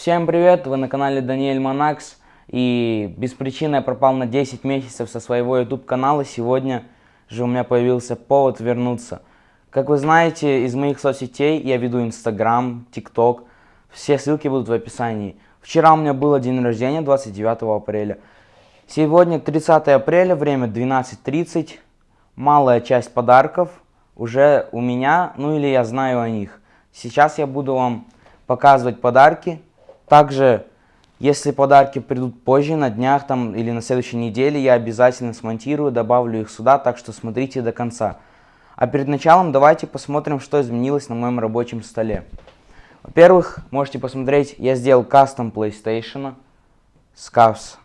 Всем привет, вы на канале Даниэль Монакс. И без причины я пропал на 10 месяцев со своего YouTube канала. Сегодня же у меня появился повод вернуться. Как вы знаете, из моих соцсетей я веду Instagram, TikTok. Все ссылки будут в описании. Вчера у меня было день рождения, 29 апреля. Сегодня 30 апреля, время 12.30. Малая часть подарков уже у меня, ну или я знаю о них. Сейчас я буду вам показывать подарки. Также, если подарки придут позже, на днях там или на следующей неделе, я обязательно смонтирую, добавлю их сюда, так что смотрите до конца. А перед началом давайте посмотрим, что изменилось на моем рабочем столе. Во-первых, можете посмотреть, я сделал кастом PlayStation с Cavs.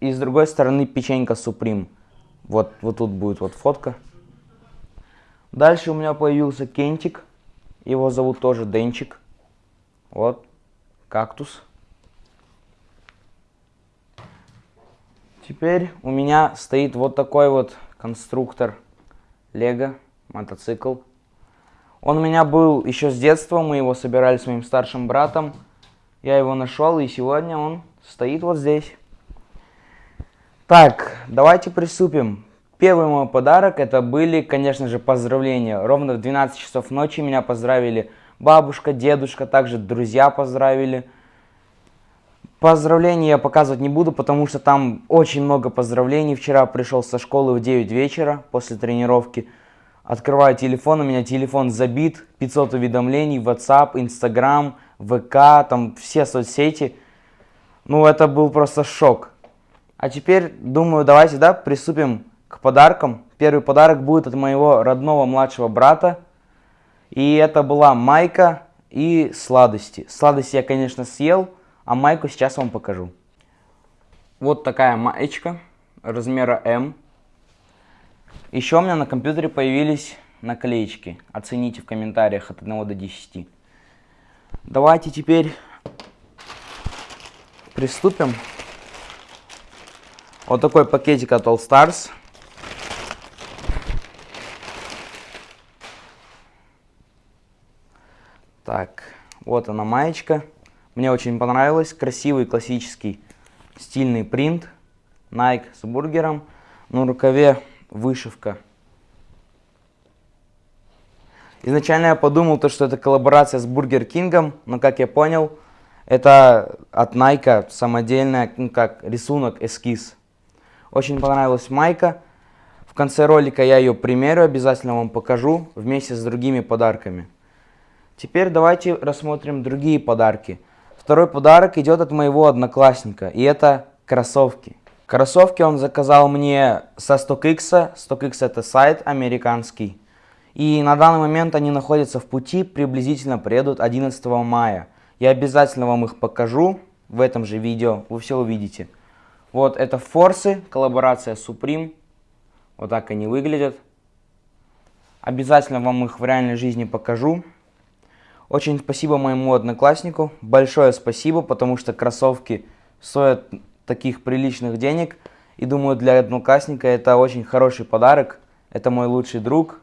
И с другой стороны печенька Supreme. Вот, вот тут будет вот фотка. Дальше у меня появился кентик. Его зовут тоже Денчик. Вот кактус. Теперь у меня стоит вот такой вот конструктор Лего, мотоцикл. Он у меня был еще с детства, мы его собирали с моим старшим братом. Я его нашел, и сегодня он стоит вот здесь. Так, давайте приступим. Первый мой подарок, это были, конечно же, поздравления. Ровно в 12 часов ночи меня поздравили бабушка, дедушка, также друзья поздравили. Поздравления я показывать не буду, потому что там очень много поздравлений. Вчера пришел со школы в 9 вечера после тренировки. Открываю телефон, у меня телефон забит, 500 уведомлений, WhatsApp, Instagram, ВК, там все соцсети. Ну, это был просто шок. А теперь, думаю, давайте, да, приступим к подаркам. Первый подарок будет от моего родного младшего брата. И это была майка и сладости. Сладости я, конечно, съел, а майку сейчас вам покажу. Вот такая маечка размера М. Еще у меня на компьютере появились наклеечки. Оцените в комментариях от 1 до 10. Давайте теперь приступим. Вот такой пакетик от All Stars. Так, вот она маечка. Мне очень понравилась. Красивый классический стильный принт. Nike с бургером. На рукаве вышивка. Изначально я подумал, то, что это коллаборация с Бургер Кингом, но как я понял, это от Nike самодельная, ну как, рисунок, эскиз. Очень понравилась майка. В конце ролика я ее примерю, обязательно вам покажу вместе с другими подарками. Теперь давайте рассмотрим другие подарки. Второй подарок идет от моего одноклассника, и это кроссовки. Кроссовки он заказал мне со StockX. StockX это сайт американский. И на данный момент они находятся в пути, приблизительно приедут 11 мая. Я обязательно вам их покажу в этом же видео, вы все увидите. Вот это форсы, коллаборация Supreme. Вот так они выглядят. Обязательно вам их в реальной жизни покажу. Очень спасибо моему однокласснику. Большое спасибо, потому что кроссовки стоят таких приличных денег. И думаю, для одноклассника это очень хороший подарок. Это мой лучший друг.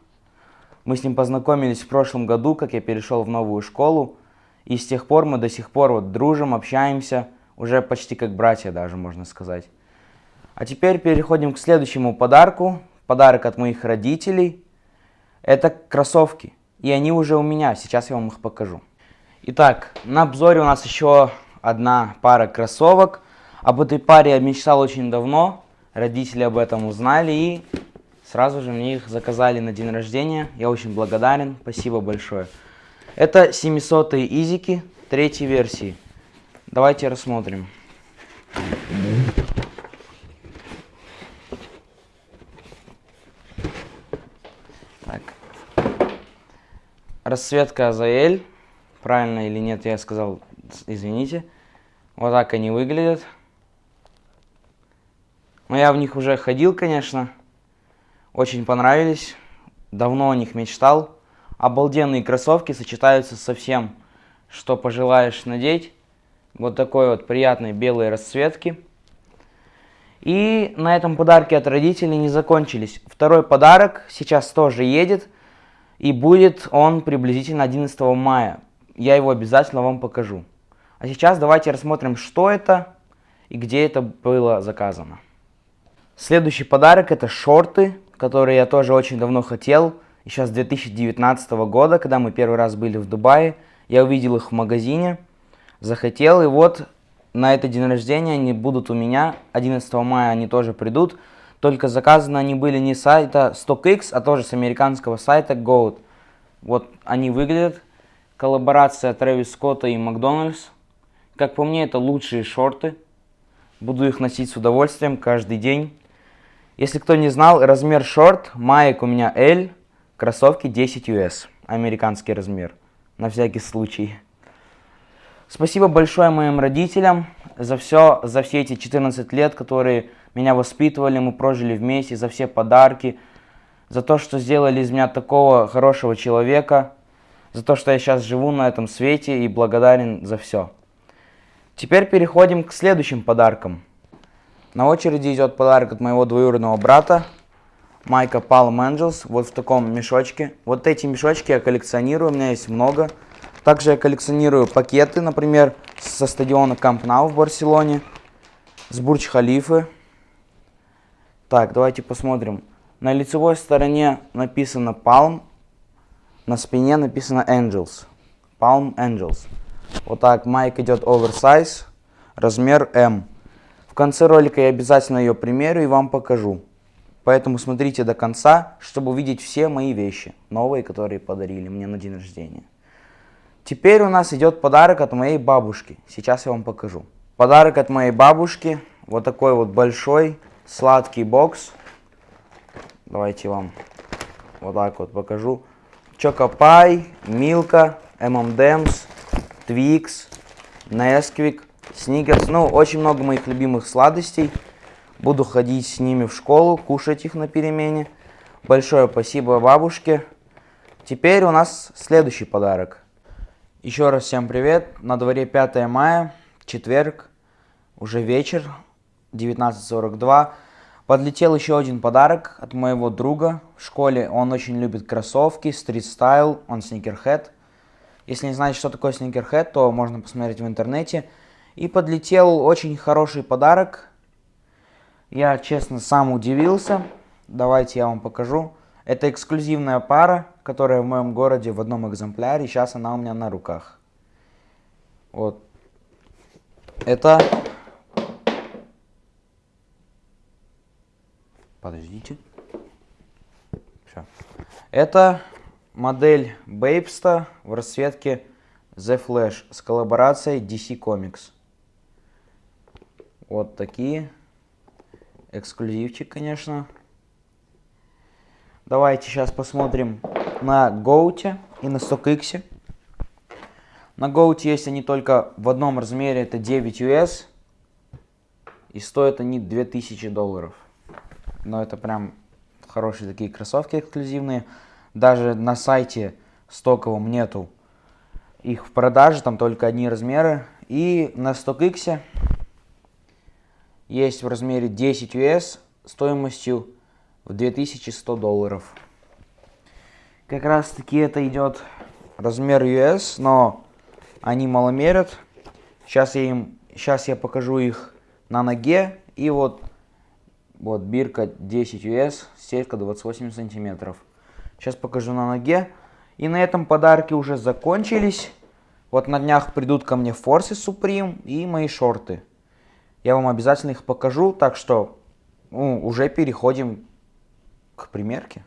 Мы с ним познакомились в прошлом году, как я перешел в новую школу. И с тех пор мы до сих пор вот дружим, общаемся. Уже почти как братья даже, можно сказать. А теперь переходим к следующему подарку. Подарок от моих родителей. Это кроссовки. И они уже у меня, сейчас я вам их покажу. Итак, на обзоре у нас еще одна пара кроссовок. Об этой паре я мечтал очень давно. Родители об этом узнали и сразу же мне их заказали на день рождения. Я очень благодарен, спасибо большое. Это 700 изики третьей версии. Давайте рассмотрим. Расцветка Азаэль. Правильно или нет, я сказал, извините. Вот так они выглядят. Но я в них уже ходил, конечно. Очень понравились. Давно о них мечтал. Обалденные кроссовки сочетаются со всем, что пожелаешь надеть. Вот такой вот приятной белой расцветки. И на этом подарки от родителей не закончились. Второй подарок сейчас тоже едет. И будет он приблизительно 11 мая. Я его обязательно вам покажу. А сейчас давайте рассмотрим, что это и где это было заказано. Следующий подарок это шорты, которые я тоже очень давно хотел. И сейчас 2019 года, когда мы первый раз были в Дубае, я увидел их в магазине, захотел, и вот на этот день рождения они будут у меня. 11 мая они тоже придут. Только заказаны они были не с сайта StockX, а тоже с американского сайта Goat. Вот они выглядят. Коллаборация Трэвис Скотта и Макдональдс. Как по мне, это лучшие шорты. Буду их носить с удовольствием каждый день. Если кто не знал, размер шорт, маек у меня L, кроссовки 10 US, американский размер, на всякий случай. Спасибо большое моим родителям за все, за все эти 14 лет, которые меня воспитывали, мы прожили вместе, за все подарки, за то, что сделали из меня такого хорошего человека, за то, что я сейчас живу на этом свете и благодарен за все. Теперь переходим к следующим подаркам. На очереди идет подарок от моего двоюродного брата, Майка Palm Angels, вот в таком мешочке. Вот эти мешочки я коллекционирую, у меня есть много. Также я коллекционирую пакеты, например, со стадиона Camp Nou в Барселоне, с Бурдж-Халифы. Так, давайте посмотрим. На лицевой стороне написано Palm, на спине написано Angels. Palm Angels. Вот так, майк идет оверсайз, размер M конце ролика я обязательно ее примерю и вам покажу. Поэтому смотрите до конца, чтобы увидеть все мои вещи, новые, которые подарили мне на день рождения. Теперь у нас идет подарок от моей бабушки. Сейчас я вам покажу. Подарок от моей бабушки. Вот такой вот большой сладкий бокс. Давайте вам вот так вот покажу. Чокопай, Милка, M&M's, Twix, Nesquik, Сникерс. Ну, очень много моих любимых сладостей. Буду ходить с ними в школу, кушать их на перемене. Большое спасибо бабушке. Теперь у нас следующий подарок. Еще раз всем привет. На дворе 5 мая, четверг, уже вечер, 19.42. Подлетел еще один подарок от моего друга в школе. Он очень любит кроссовки, стрит-стайл, он сникерхед. Если не знаете, что такое сникерхед, то можно посмотреть в интернете. И подлетел очень хороший подарок. Я, честно, сам удивился. Давайте я вам покажу. Это эксклюзивная пара, которая в моем городе в одном экземпляре. Сейчас она у меня на руках. Вот. Это... Подождите. Все. Это модель Бейпста в расцветке The Flash с коллаборацией DC Comics. Вот такие. Эксклюзивчик, конечно. Давайте сейчас посмотрим на Гоуте и на StockX. На Гоуте есть они только в одном размере, это 9 US. И стоят они 2000 долларов. Но это прям хорошие такие кроссовки эксклюзивные. Даже на сайте стоковом нету их в продаже, там только одни размеры. И на StockX есть в размере 10 US стоимостью в 2100 долларов. Как раз таки это идет размер US, но они маломерят. Сейчас я им, сейчас я покажу их на ноге. И вот, вот бирка 10 US, сетка 28 сантиметров. Сейчас покажу на ноге. И на этом подарки уже закончились. Вот на днях придут ко мне форсы Supreme и мои шорты. Я вам обязательно их покажу, так что ну, уже переходим к примерке.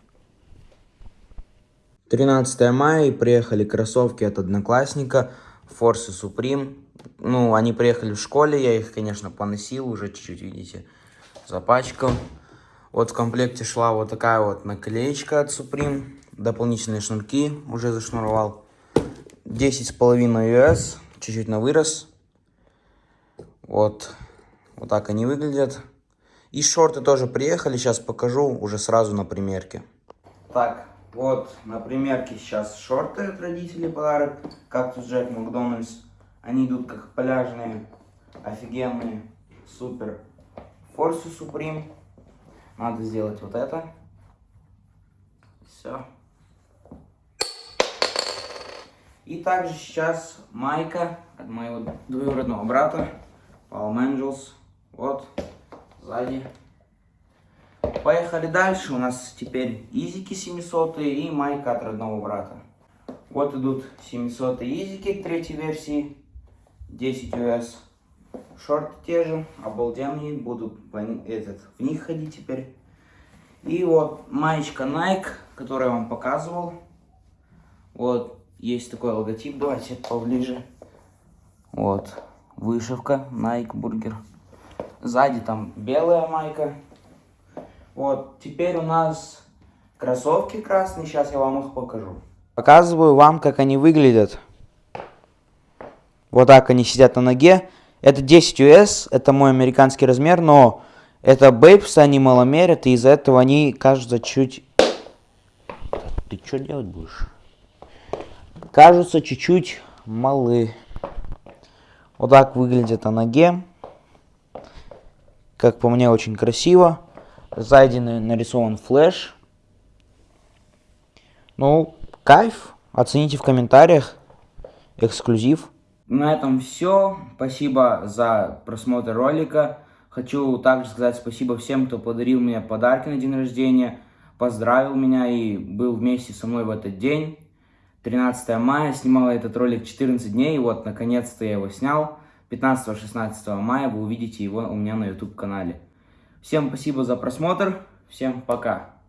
13 мая приехали кроссовки от Одноклассника, Force Supreme. Ну, они приехали в школе, я их, конечно, поносил, уже чуть-чуть, видите, запачкал. Вот в комплекте шла вот такая вот наклеечка от Supreme, дополнительные шнурки уже зашнуровал. 10,5 US, чуть-чуть на вырос. Вот вот так они выглядят. И шорты тоже приехали, сейчас покажу уже сразу на примерке. Так, вот на примерке сейчас шорты от родителей подарок. Кактус Джек Макдональдс. Они идут как пляжные, офигенные, супер. Форсу Суприм. Надо сделать вот это. Все. И также сейчас майка от моего двоюродного брата, Palm Angels. Вот, сзади. Поехали дальше. У нас теперь изики 700 и майка от родного брата. Вот идут 700 изики третьей версии. 10 US. Шорты те же, обалденные. Буду этот, в них ходить теперь. И вот маечка Nike, которую я вам показывал. Вот, есть такой логотип. Давайте поближе. Вот, вышивка Nike Burger. Сзади там белая майка. Вот, теперь у нас кроссовки красные. Сейчас я вам их покажу. Показываю вам, как они выглядят. Вот так они сидят на ноге. Это 10 US, это мой американский размер, но это бейпс, они маломерят, и из-за этого они кажутся чуть... Ты что делать будешь? Кажутся чуть-чуть малы. Вот так выглядит на ноге. Как по мне, очень красиво. Сзади нарисован флеш. Ну, кайф. Оцените в комментариях. Эксклюзив. На этом все. Спасибо за просмотр ролика. Хочу также сказать спасибо всем, кто подарил мне подарки на день рождения, поздравил меня и был вместе со мной в этот день. 13 мая, снимал этот ролик 14 дней, и вот наконец-то я его снял. 15-16 мая вы увидите его у меня на YouTube канале. Всем спасибо за просмотр, всем пока.